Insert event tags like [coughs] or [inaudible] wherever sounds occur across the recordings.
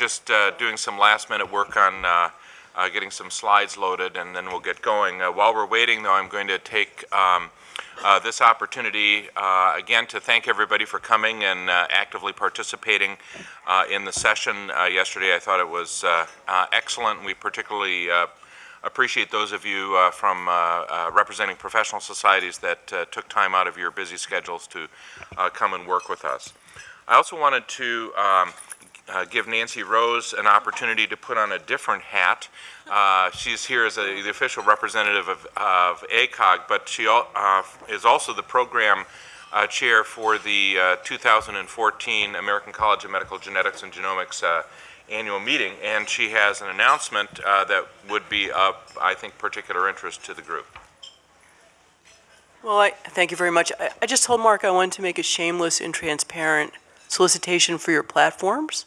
just uh, doing some last-minute work on uh, uh, getting some slides loaded, and then we'll get going. Uh, While we're waiting, though, I'm going to take um, uh, this opportunity, uh, again, to thank everybody for coming and actively participating in the session yesterday. I thought it was excellent. We particularly appreciate those of you uh, from uh, uh, representing professional societies that took time out of your busy schedules to come and work with us. I also wanted to um, uh, give Nancy Rose an opportunity to put on a different hat. Uh, she's here as a, the official representative of, of ACOG, but she uh, is also the program uh, chair for the uh, 2014 American College of Medical Genetics and Genomics uh, annual meeting, and she has an announcement that would be of, I think, particular interest to the group. Well, I, thank you very much. I, I just told Mark I wanted to make a shameless and transparent solicitation for your platforms,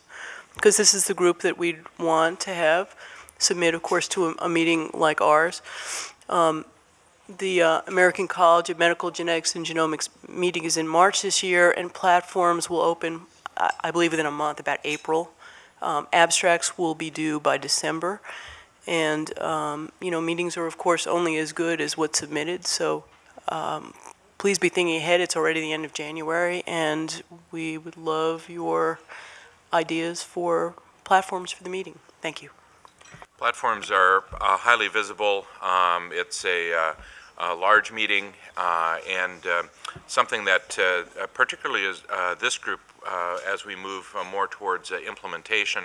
because this is the group that we'd want to have submit, of course, to a, a meeting like ours. Um, the uh, American College of Medical Genetics and Genomics meeting is in March this year, and platforms will open, I, I believe, within a month, about April. Um, abstracts will be due by December. And, um, you know, meetings are, of course, only as good as what's submitted, so um, please be thinking ahead. It's already the end of January, and we would love your ideas for platforms for the meeting. Thank you. Platforms are uh, highly visible. Um, It's a, uh, a large meeting uh, and uh, something that uh, particularly is uh, this group, uh, as we move uh, more towards uh, implementation,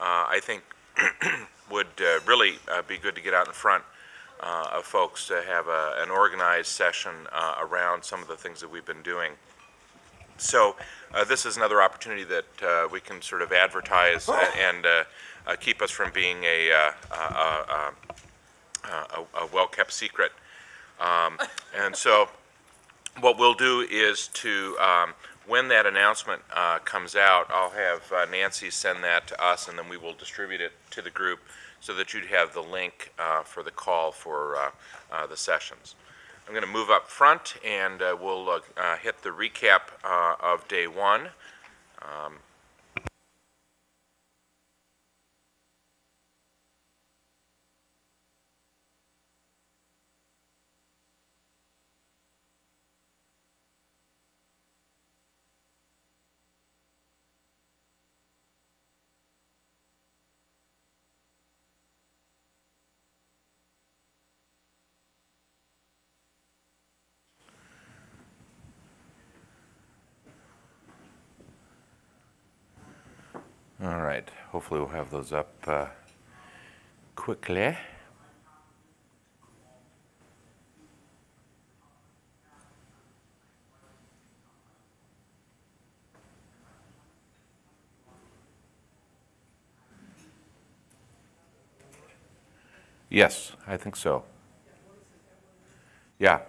uh, I think [clears throat] would uh, really uh, be good to get out in front uh, of folks to have a- an organized session uh, around some of the things that we've been doing. So uh, this is another opportunity that uh, we can sort of advertise a- and uh, uh, keep us from being a, uh, a, a, a, a well-kept secret. Um, And so what we'll do is to, um, when that announcement uh, comes out, I'll have uh, Nancy send that to us, and then we will distribute it to the group so that you'd have the link uh, for the call for uh, uh, the sessions. I'm going to move up front, and uh, we'll uh, hit the recap uh, of day one. Um, All right, hopefully we'll have those up uh, quickly. Yes, I think so. Yeah,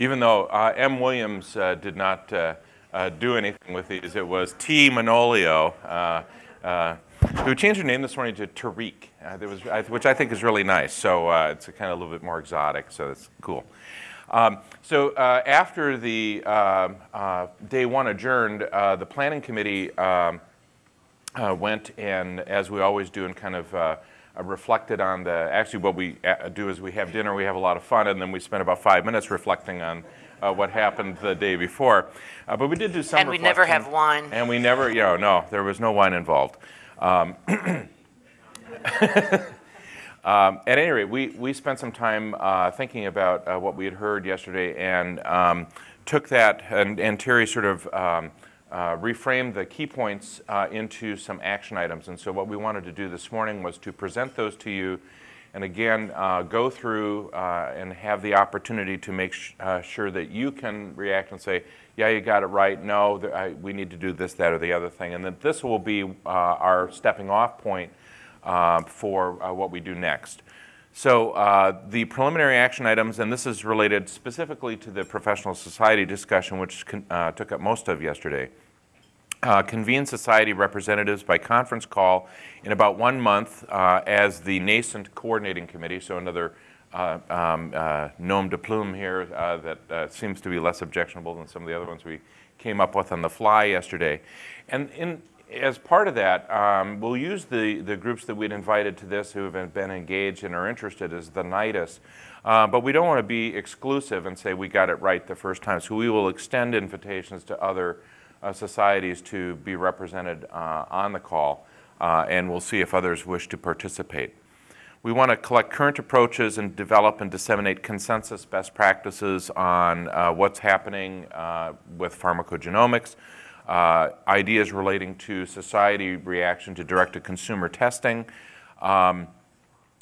even though uh, M. Williams uh, did not uh, uh, do anything with these, it was T. Manolio, uh, uh, who changed her name this morning to Tariq, uh, was, I- which I think is really nice. So uh, it's kind of a little bit more exotic, so it's cool. Um, so uh, after the um, uh, day one adjourned, uh, the planning committee um, uh, went and, as we always do, and kind of uh, uh, reflected on the. Actually, what we uh, do is we have dinner, we have a lot of fun, and then we spend about five minutes reflecting on uh, what happened the day before. Uh, but we did do some. And we never have wine. And we never, you know, no, there was no wine involved. Um, [coughs] um, at any rate, we, we spent some time uh, thinking about uh, what we had heard yesterday and um, took that, and, and Teri sort of um, uh, reframed the key points uh, into some action items. And so, what we wanted to do this morning was to present those to you and again uh, go through uh, and have the opportunity to make uh, sure that you can react and say, yeah, you got it right. No, I, we need to do this, that, or the other thing. And that this will be uh, our stepping off point uh, for uh, what we do next. So uh, the preliminary action items, and this is related specifically to the professional society discussion, which took up most of yesterday. Uh, convene society representatives by conference call in about one month uh, as the nascent coordinating committee. So another uh, um, uh, nom de plume here uh, that uh, seems to be less objectionable than some of the other ones we came up with on the fly yesterday. And in as part of that, um, we'll use the, the groups that we'd invited to this who have been engaged and are interested as the NIDUS. Uh, but we don't want to be exclusive and say we got it right the first time. So we will extend invitations to other societies to be represented uh, on the call, uh, and we'll see if others wish to participate. We want to collect current approaches and develop and disseminate consensus best practices on uh, what's happening uh, with pharmacogenomics, uh, ideas relating to society reaction to direct-to-consumer testing, um,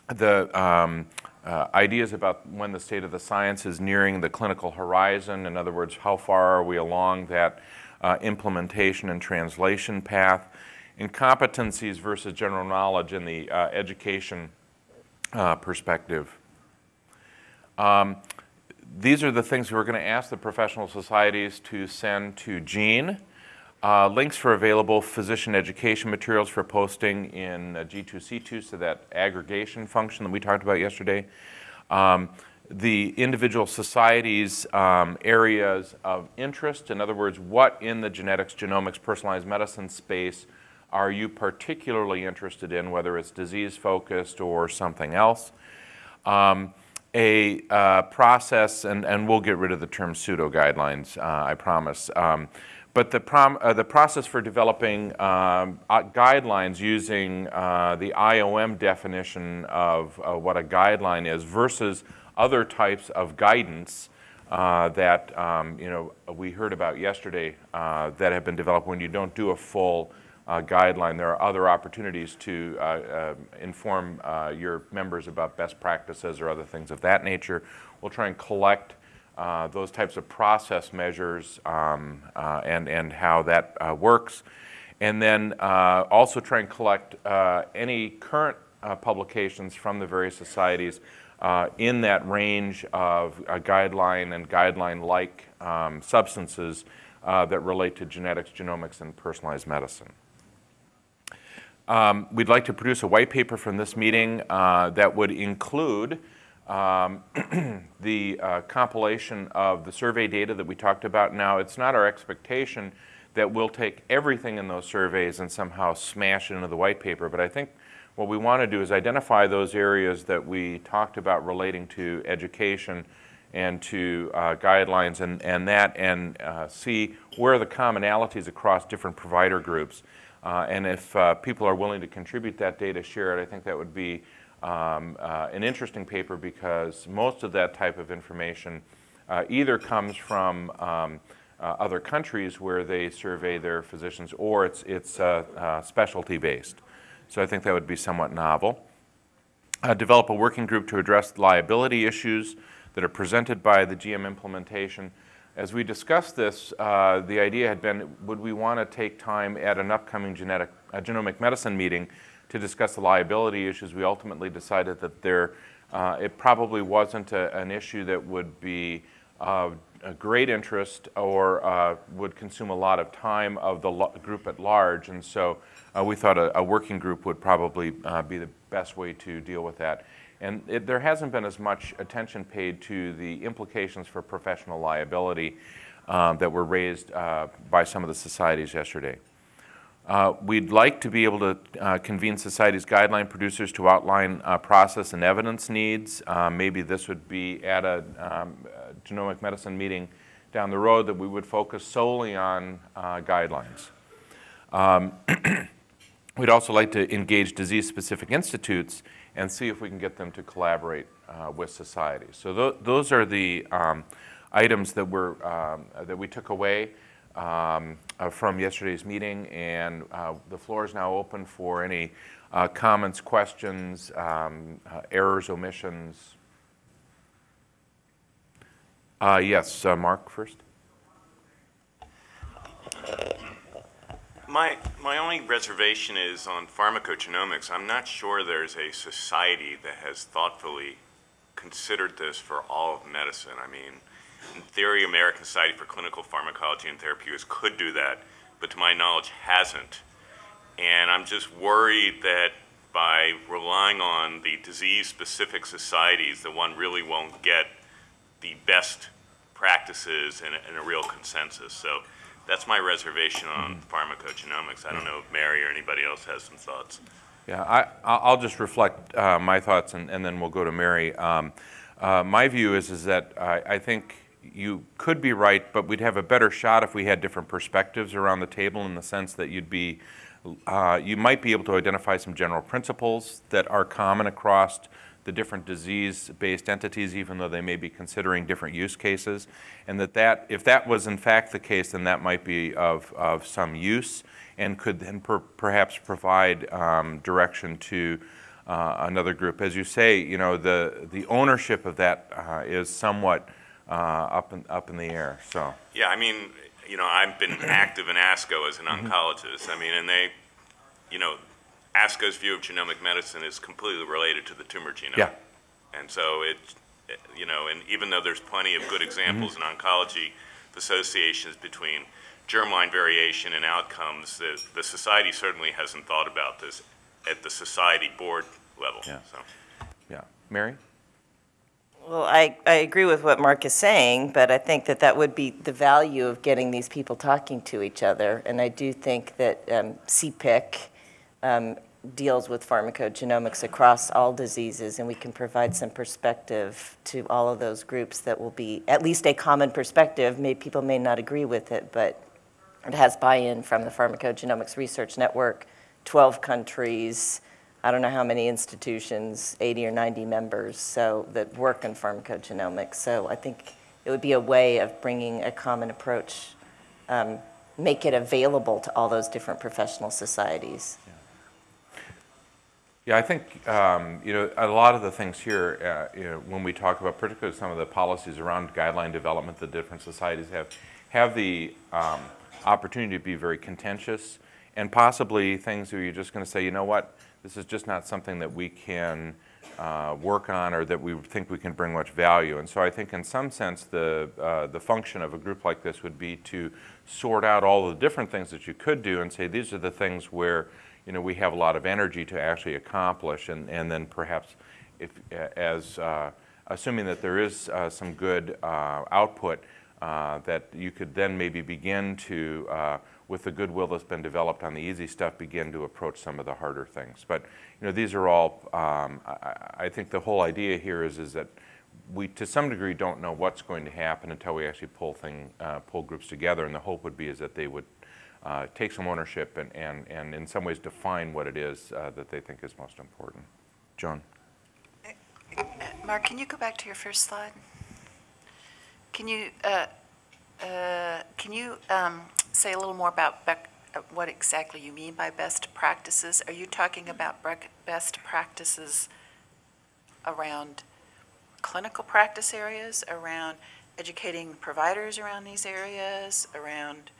the um, uh, ideas about when the state of the science is nearing the clinical horizon. In other words, how far are we along that uh, implementation and translation path? Incompetencies versus general knowledge in the uh, education uh, perspective. Um, these are the things we're going to ask the professional societies to send to Jean. Uh, links for available physician education materials for posting in uh, G2C2, so that aggregation function that we talked about yesterday. Um, the individual society's um, areas of interest, in other words, what in the genetics, genomics, personalized medicine space are you particularly interested in, whether it's disease-focused or something else. Um, a uh, process, and, and we'll get rid of the term pseudo-guidelines, uh, I promise. Um, but the, prom, uh, the process for developing um, uh, guidelines using uh, the IOM definition of uh, what a guideline is versus other types of guidance uh, that um, you know we heard about yesterday uh, that have been developed when you don't do a full guideline. There are other opportunities to inform your members about best practices or other things of that nature. We'll try and collect uh, those types of process measures um, uh, and, and how that uh, works. And then uh, also try and collect uh, any current publications from the various societies in that range of guideline and guideline-like um, substances that relate to genetics, genomics, and personalized medicine. Um, we'd like to produce a white paper from this meeting that would include um, [clears throat] the uh, compilation of the survey data that we talked about now, it's not our expectation that we'll take everything in those surveys and somehow smash it into the white paper, but I think what we want to do is identify those areas that we talked about relating to education and to uh, guidelines and, and that and uh, see where are the commonalities across different provider groups. Uh, and if uh, people are willing to contribute that data, share it, I think that would be um, uh, an interesting paper because most of that type of information uh, either comes from um, other countries where they survey their physicians or it's, it's specialty based. So I think that would be somewhat novel. Uh, develop a working group to address liability issues that are presented by the GM implementation. As we discussed this, the idea had been, would we want to take time at an upcoming genetic, genomic medicine meeting to discuss the liability issues, we ultimately decided that there, uh, it probably wasn't a, an issue that would be of great interest or uh, would consume a lot of time of the group at large. And so uh, we thought a, a, working group would probably uh, be the best way to deal with that. And it, there hasn't been as much attention paid to the implications for professional liability um, that were raised uh, by some of the societies yesterday. Uh, we'd like to be able to uh, convene society's guideline producers to outline uh, process and evidence needs. Maybe this would be at a um, genomic medicine meeting down the road that we would focus solely on guidelines. Um, [clears throat] we'd also like to engage disease-specific institutes and see if we can get them to collaborate uh, with society. So th those are the um, items that, were, um, that we took away um, uh, from yesterday's meeting, and uh, the floor is now open for any uh, comments, questions, um, uh, errors, omissions. Uh, yes, Mark first. My, my only reservation is on pharmacogenomics. I'm not sure there's a society that has thoughtfully considered this for all of medicine. I mean, in theory, American Society for Clinical Pharmacology and Therapeutics could do that, but to my knowledge hasn't. And I'm just worried that by relying on the disease-specific societies, that one really won't get the best practices and a, and a real consensus. So that's my reservation on pharmacogenomics. I don't know if Mary or anybody else has some thoughts. Yeah, I, I- I'll just reflect uh, my thoughts and, and then we'll go to Mary. Um, uh, My view is, is that I, I think you could be right, but we'd have a better shot if we had different perspectives around the table in the sense that you'd be, uh, you might be able to identify some general principles that are common across the different disease-based entities, even though they may be considering different use cases. And that that, if that was in fact the case, then that might be of, of some use and could then per- perhaps provide um, direction to uh, another group. As you say, you know, the, the ownership of that uh, is somewhat uh, up in, up in the air, so. Yeah, I mean, you know, I've been active in ASCO as an oncologist. I mean, and they, you know, ASCO's view of genomic medicine is completely related to the tumor genome. Yeah. And so it, it- you know, and even though there's plenty of good examples in oncology, of associations between germline variation and outcomes, the, the society certainly hasn't thought about this at the society board level, Yeah. so. Yeah. Mary? Well, I, I agree with what Mark is saying, but I think that that would be the value of getting these people talking to each other. And I do think that um, CPIC um, deals with pharmacogenomics across all diseases, and we can provide some perspective to all of those groups that will be at least a common perspective. May, people may not agree with it, but it has buy-in from the Pharmacogenomics Research Network, 12 countries, I don't know how many institutions, 80 or 90 members, so, that work in pharmacogenomics. So I think it would be a way of bringing a common approach, um, make it available to all those different professional societies. Yeah, I think, um, you know, a lot of the things here, uh, you know, when we talk about particularly some of the policies around guideline development that different societies have, have the um, opportunity to be very contentious and possibly things where you're just going to say, you know what, this is just not something that we can uh, work on or that we think we can bring much value. And so I think in some sense, the, uh, the function of a group like this would be to sort out all the different things that you could do and say, these are the things where, you know, we have a lot of energy to actually accomplish, and, and then perhaps if, as, uh, assuming that there is uh, some good uh, output, uh, that you could then maybe begin to, uh, with the goodwill that's been developed on the easy stuff, begin to approach some of the harder things. But, you know, these are all, um, I, I think the whole idea here is, is that we, to some degree, don't know what's going to happen until we actually pull thing, uh, pull groups together, and the hope would be is that they would uh, take some ownership and, and, and in some ways define what it is uh, that they think is most important. Joan? Mark, can you go back to your first slide? Can you, uh, uh, can you um, say a little more about uh, what exactly you mean by best practices? Are you talking about best practices around clinical practice areas, around educating providers around these areas, around,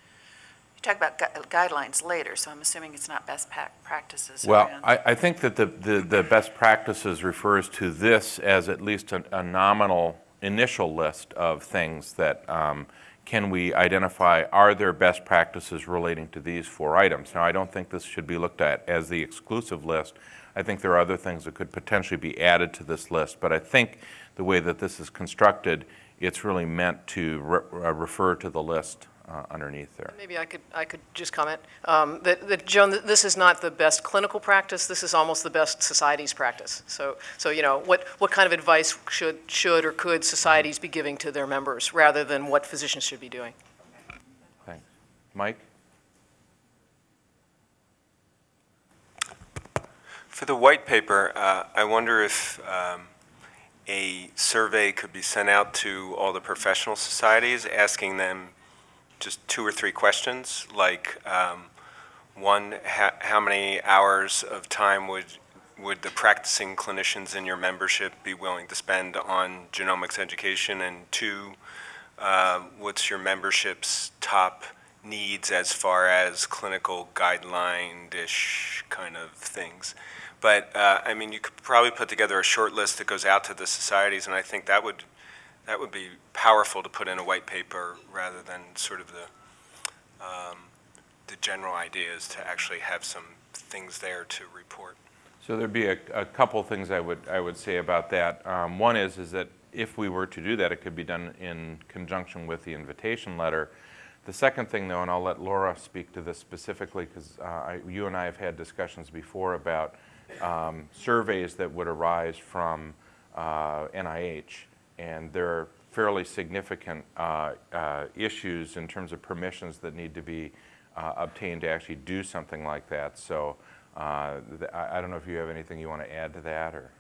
talk about gu- guidelines later, so I'm assuming it's not best practices Well. I, I think that the, the, the best practices refers to this as at least a, a nominal initial list of things that um, can we identify, are there best practices relating to these four items? Now, I don't think this should be looked at as the exclusive list. I think there are other things that could potentially be added to this list, but I think the way that this is constructed, it's really meant to re- uh, refer to the list uh, underneath there. Maybe I could, I could just comment, um, that, that, Joan, this is not the best clinical practice, this is almost the best society's practice. So, so, you know, what, what kind of advice should, should or could societies be giving to their members, rather than what physicians should be doing? Thanks. Mike? For the white paper, uh, I wonder if um, a survey could be sent out to all the professional societies, asking them just two or three questions, like, um, one, ha- how many hours of time would, would the practicing clinicians in your membership be willing to spend on genomics education? And two, uh, what's your membership's top needs as far as clinical guideline-ish kind of things? But, uh, I mean, you could probably put together a short list that goes out to the societies, and I think that would, that would be powerful to put in a white paper rather than sort of the, um, the general ideas to actually have some things there to report. So there'd be a, a couple things I would, I would say about that. Um, one is, is that if we were to do that, it could be done in conjunction with the invitation letter The second thing, though, and I'll let Laura speak to this specifically, because you and I have had discussions before about um, surveys that would arise from uh, NIH, and there are fairly significant uh, uh, issues in terms of permissions that need to be uh, obtained to actually do something like that. So uh, th- I I don't know if you have anything you want to add to that, or?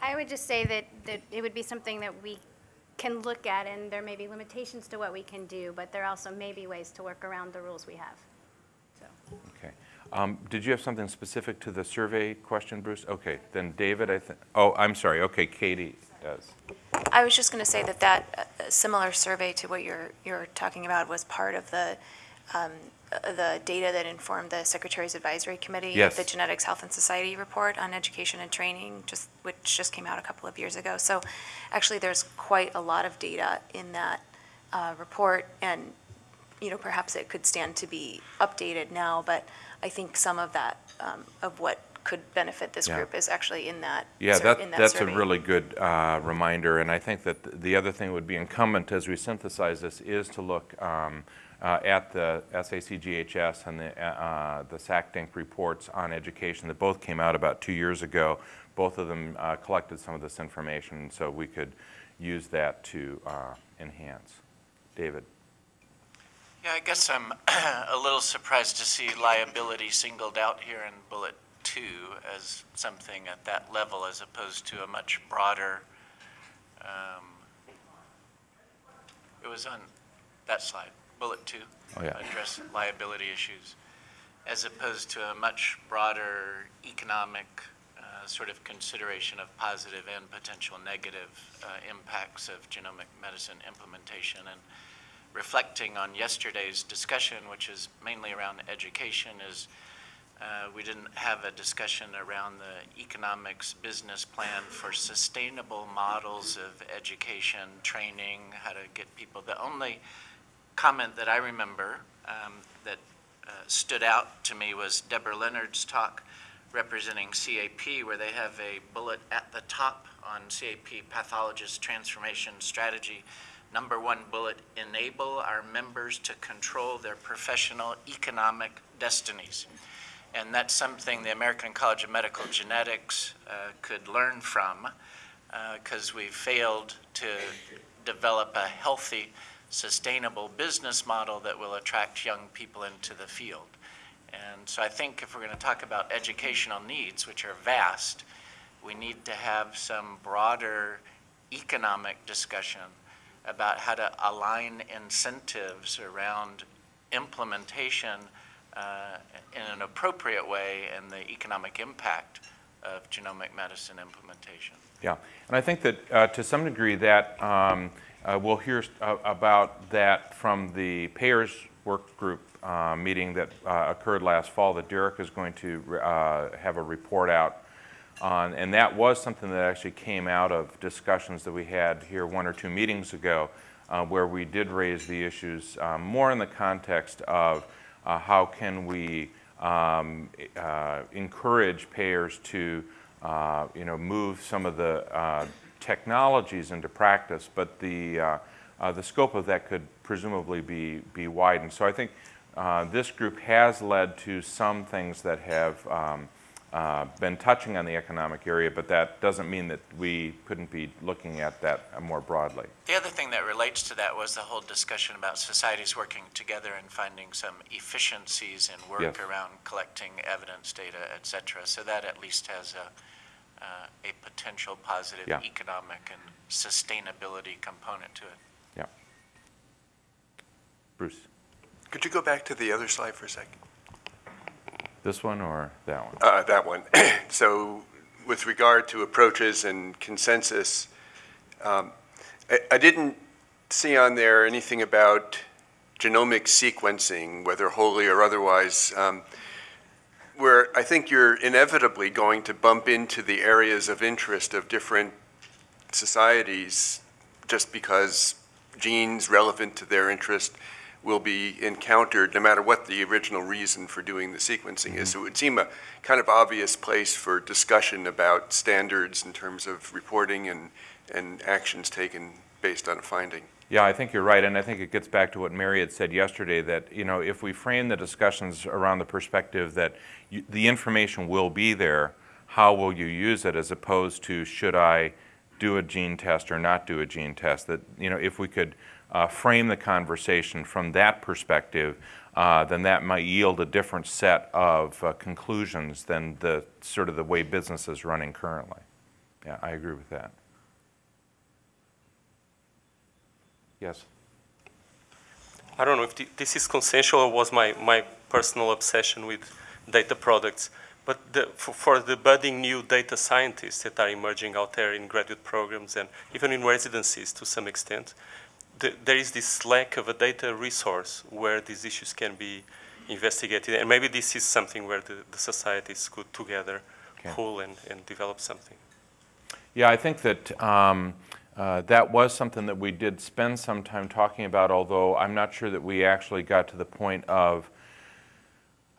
I would just say that, that it would be something that we can look at, and there may be limitations to what we can do, but there also may be ways to work around the rules we have. So, Okay. Um, Did you have something specific to the survey question, Bruce? Okay, then David, I think, oh, I'm sorry, okay, Katie does. I was just going to say that that uh, similar survey to what you're, you're talking about was part of the, um, uh, the data that informed the Secretary's Advisory Committee. Yes. The Genetics Health and Society Report on Education and Training, just, which just came out a couple of years ago. So actually, there's quite a lot of data in that uh, report, and, you know, perhaps it could stand to be updated now, but I think some of that, um, of what could benefit this Yeah. group is actually in that, Yeah, sur- that, in that that's a really good uh, reminder, and I think that the other thing would be incumbent as we synthesize this is to look um, uh, at the SACGHS and the, uh, the SACDINC reports on education that both came out about two years ago. Both of them uh, collected some of this information, so we could use that to uh, enhance. David? Yeah, I guess I'm [clears throat] a little surprised to see liability singled out here in bullet two as something at that level as opposed to a much broader, um, it was on that slide, bullet two. Oh, yeah. Address liability issues, as opposed to a much broader economic uh, sort of consideration of positive and potential negative uh, impacts of genomic medicine implementation. And reflecting on yesterday's discussion, which is mainly around education, is uh, we didn't have a discussion around the economics business plan for sustainable models of education, training, how to get people. The only comment that I remember um, that uh, stood out to me was Debra Leonard's talk representing CAP, where they have a bullet at the top on CAP pathologist transformation strategy. Number one bullet, enable our members to control their professional economic destinies. And that's something the American College of Medical Genetics uh, could learn from because we've failed to develop a healthy, sustainable business model that will attract young people into the field. And so I think if we're going to talk about educational needs, which are vast, we need to have some broader economic discussion about how to align incentives around implementation uh, in an appropriate way and the economic impact of genomic medicine implementation. Yeah, and I think that uh, to some degree that um, uh, we'll hear uh, about that from the payers work group uh, meeting that uh, occurred last fall that Derek is going to have a report out on, and that was something that actually came out of discussions that we had here one or two meetings ago, where we did raise the issues more in the context of uh, how can we um, uh, encourage payers to, uh, you know, move some of the uh, technologies into practice, but the, uh, uh, the scope of that could presumably be, be widened. So I think this group has led to some things that have um, uh, been touching on the economic area, but that doesn't mean that we couldn't be looking at that more broadly. The other thing that relates to that was the whole discussion about societies working together and finding some efficiencies in work Yes. around collecting evidence data, et cetera. So that at least has a, uh, a potential positive Yeah. economic and sustainability component to it. Yeah. Bruce, Could you go back to the other slide for a second? This one or that one? Uh, That one. [clears throat] So with regard to approaches and consensus, um, I I didn't see on there anything about genomic sequencing, whether wholly or otherwise, um, where I think you're inevitably going to bump into the areas of interest of different societies just because genes relevant to their interest will be encountered no matter what the original reason for doing the sequencing is. Mm-hmm. So it would seem a kind of obvious place for discussion about standards in terms of reporting and, and actions taken based on a finding. Yeah, I think you're right, and I think it gets back to what Mary had said yesterday, that, you know, if we frame the discussions around the perspective that you- the information will be there, how will you use it, as opposed to, should I do a gene test or not do a gene test? That, you know, if we could uh, frame the conversation from that perspective, uh, then that might yield a different set of uh, conclusions than the, sort of the way business is running currently. Yeah, I agree with that. Yes? I don't know if thi- this is consensual or was my, my personal obsession with data products, but the, for, for the budding new data scientists that are emerging out there in graduate programs and even in residencies to some extent, the, there is this lack of a data resource where these issues can be investigated. And maybe this is something where the, the societies could together Okay. pool and, and develop something. Yeah, I think that um, uh, that was something that we did spend some time talking about, although I'm not sure that we actually got to the point of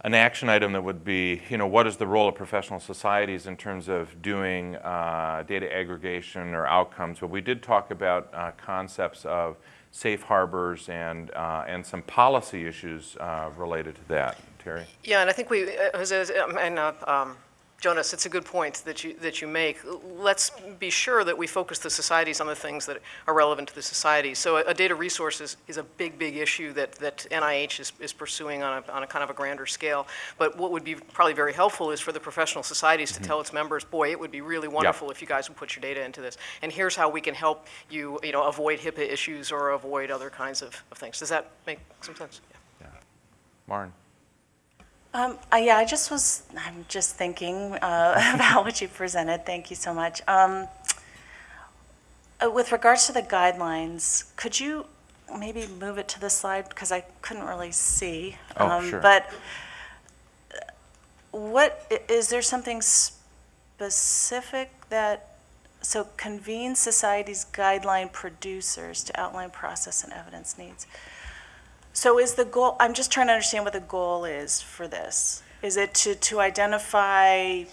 an action item that would be, you know, what is the role of professional societies in terms of doing uh, data aggregation or outcomes? But we did talk about uh, concepts of safe harbors and, uh, and some policy issues uh, related to that. Teri? Yeah, and I think we, uh, Jose, um, and uh, um, Jonas, it's a good point that you, that you make. Let's be sure that we focus the societies on the things that are relevant to the society. So a, a data resource is, is a big, big issue that, that NIH is, is pursuing on a, on a kind of a grander scale. But what would be probably very helpful is for the professional societies to mm-hmm. tell its members, boy, it would be really wonderful if you guys would put your data into this. And here's how we can help you, you know, avoid HIPAA issues or avoid other kinds of, of things. Does that make some sense? Yeah. Maren? Um, uh, yeah, I just was, I'm just thinking uh, [laughs] about what you presented. Thank you so much. Um, uh, with regards to the guidelines, could you maybe move it to the slide because I couldn't really see. Oh, Um, sure. But uh, what is there something specific that so convene society's guideline producers to outline process and evidence needs? So is the goal, I'm just trying to understand what the goal is for this. Is it to, to identify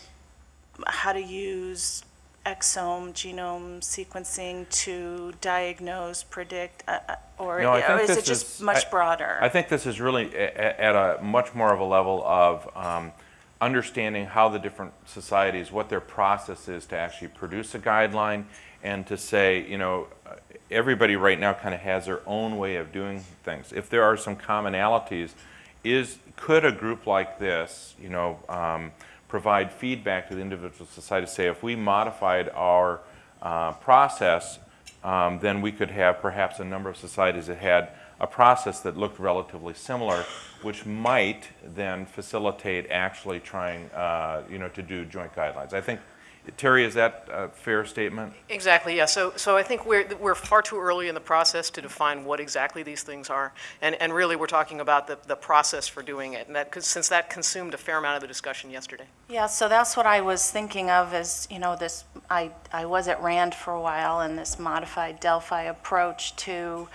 how to use exome, genome sequencing to diagnose, predict, uh, uh, or No, I or think is this it just is- much I- broader? I think this is really a- a- at a much more of a level of um, understanding how the different societies, what their process is to actually produce a guideline and to say, you know, everybody right now kind of has their own way of doing things. If there are some commonalities, is, could a group like this, you know, um, provide feedback to the individual society, say if we modified our uh, process, um, then we could have perhaps a number of societies that had a process that looked relatively similar, which might then facilitate actually trying, uh, you know, to do joint guidelines. I think, Teri, is that a fair statement? Exactly, yeah. So, so I think we're, we're far too early in the process to define what exactly these things are. And, and really, we're talking about the, the process for doing it. And that, 'cause since that consumed a fair amount of the discussion yesterday. Yeah, so that's what I was thinking of as, you know, this, I, I was at RAND for a while, and this modified Delphi approach to,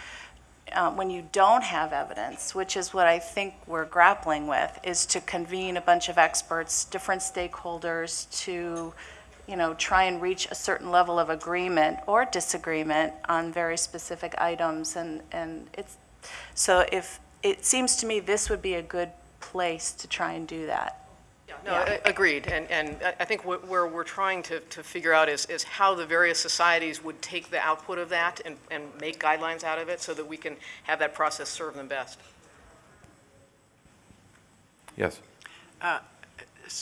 uh, when you don't have evidence, which is what I think we're grappling with, is to convene a bunch of experts, different stakeholders, to, you know, try and reach a certain level of agreement or disagreement on very specific items, and, and it's, so if, it seems to me this would be a good place to try and do that. No, a- agreed. And, and I- I think what- where we're trying to, to figure out is, is how the various societies would take the output of that and, and make guidelines out of it so that we can have that process serve them best. Yes. Uh, s-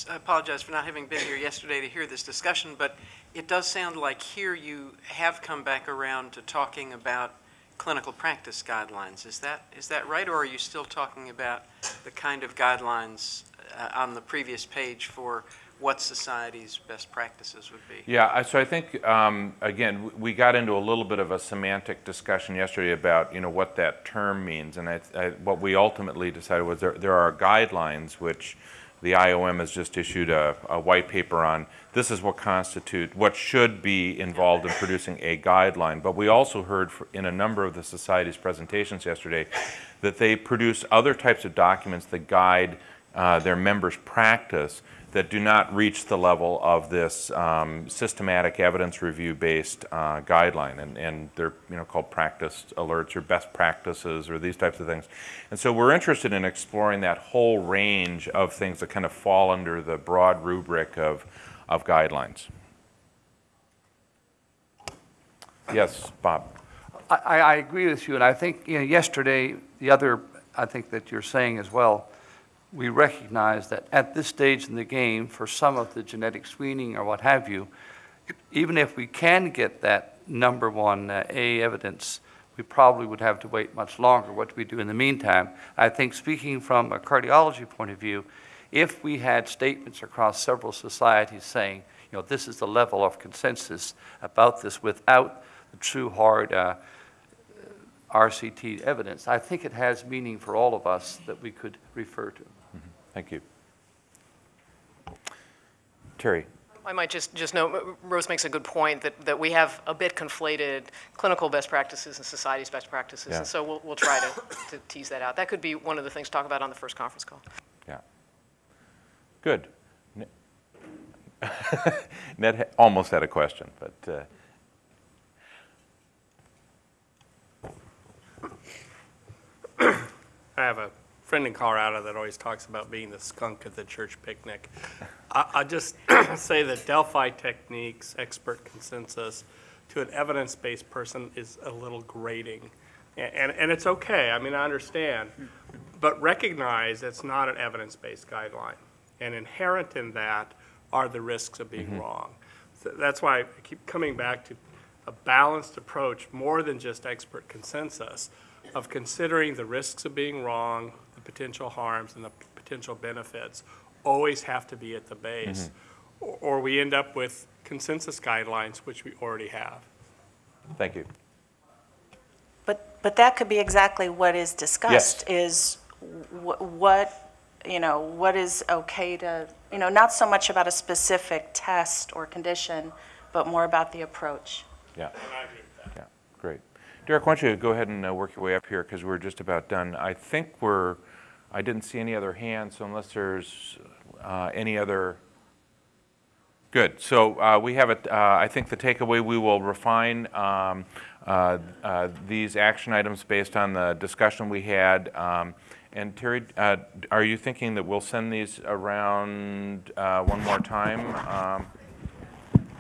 I apologize for not having been here yesterday to hear this discussion, but it does sound like here you have come back around to talking about clinical practice guidelines. Is that, is that right, or are you still talking about the kind of guidelines uh, on the previous page for what society's best practices would be? Yeah, so I think, um, again, we got into a little bit of a semantic discussion yesterday about, you know, what that term means. And I, I, what we ultimately decided was there, there are guidelines which the IOM has just issued a, a white paper on. This is what constitute, what should be involved in producing a guideline. But we also heard in a number of the society's presentations yesterday that they produce other types of documents that guide uh, their members' practice that do not reach the level of this um, systematic evidence review-based uh, guideline, and, and they're you know called practice alerts or best practices or these types of things. And so we're interested in exploring that whole range of things that kind of fall under the broad rubric of, of guidelines. Yes, Bob. I, I agree with you, and I think, you know, yesterday, the other, I think that you're saying as well, we recognize that at this stage in the game, for some of the genetic screening or what have you, even if we can get that number one uh, A evidence, we probably would have to wait much longer. What do we do in the meantime? I think speaking from a cardiology point of view, if we had statements across several societies saying, you know, this is the level of consensus about this without the true hard uh, RCT evidence, I think it has meaning for all of us that we could refer to. Thank you. Teri? I might just, just note, Rose makes a good point, that, that we have a bit conflated clinical best practices and society's best practices. Yeah. And so we'll, we'll try to, to tease that out. That could be one of the things to talk about on the first conference call. Yeah. Good. [laughs] Ned almost had a question, but, uh, I have a friend in Colorado that always talks about being the skunk at the church picnic. I, I just [clears throat] say that Delphi techniques, expert consensus, to an evidence-based person is a little grating. A- And, and it's okay, I mean, I understand. But recognize it's not an evidence-based guideline. And inherent in that are the risks of being mm-hmm. wrong. So That's why I keep coming back to a balanced approach, more than just expert consensus, of considering the risks of being wrong, potential harms, and the potential benefits, always have to be at the base. Or or we end up with consensus guidelines, which we already have. thank you. But, but that could be exactly what is discussed, is wh- what, you know, what is okay to, you know, not so much about a specific test or condition, but more about the approach. Yeah. Yeah, great. Derek, why don't you go ahead and uh, work your way up here, because we're just about done. I think we're, I didn't see any other hands, so unless there's uh, any other, good. So uh, we have it, uh, I think the takeaway, we will refine um, uh, uh, these action items based on the discussion we had. Um, And Teri, uh, are you thinking that we'll send these around uh, one more time? Um,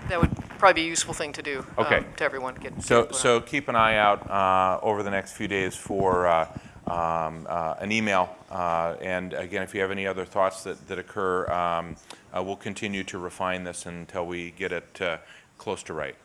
That would probably be a useful thing to do. um, To everyone, get. So, so keep an eye out uh, over the next few days for uh, um, uh, an email. Uh, And again, if you have any other thoughts that, that occur, um, uh, we'll continue to refine this until we get it uh, close to right.